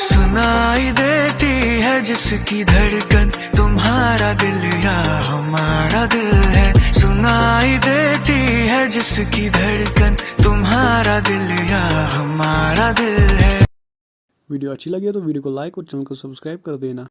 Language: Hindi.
सुनाई देती है जिसकी धड़कन तुम्हारा दिल या हमारा दिल है। सुनाई देती है जिसकी धड़कन तुम्हारा दिल या हमारा दिल है। वीडियो अच्छी लगी तो वीडियो को लाइक और चैनल को सब्सक्राइब कर देना।